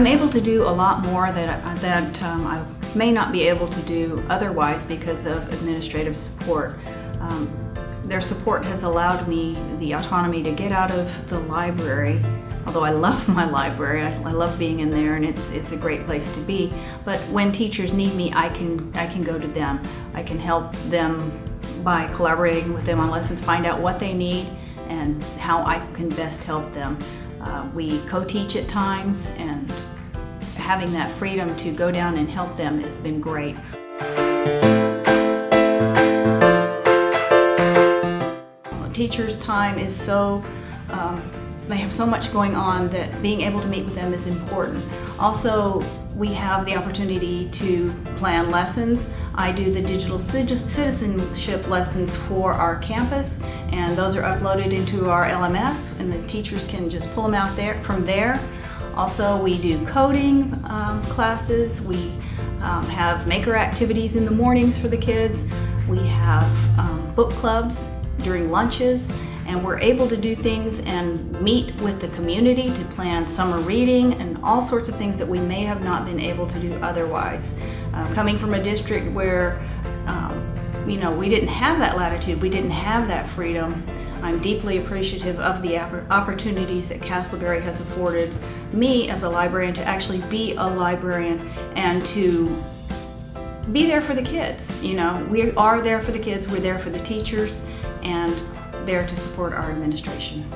I'm able to do a lot more that, that um, I may not be able to do otherwise because of administrative support. Um, their support has allowed me the autonomy to get out of the library although I love my library, I, I, love being in there and it's it's a great place to be. But when teachers need me, I can I can go to them. I can help them by collaborating with them on lessons, find out what they need and how I can best help them. Uh, we co-teach at times and having that freedom to go down and help them has been great. Teachers' time is so um, they have so much going on that being able to meet with them is important. Also, we have the opportunity to plan lessons. I do the digital citizenship lessons for our campus and those are uploaded into our LMS and the teachers can just pull them out there from there. Also, we do coding um, classes. We um, have maker activities in the mornings for the kids. We have um, book clubs during lunches and we're able to do things and meet with the community to plan summer reading and all sorts of things that we may have not been able to do otherwise. Uh, coming from a district where, um, you know, we didn't have that latitude, we didn't have that freedom, I'm deeply appreciative of the opportunities that Castleberry has afforded me as a librarian to actually be a librarian and to be there for the kids. You know, we are there for the kids, we're there for the teachers, and there to support our administration.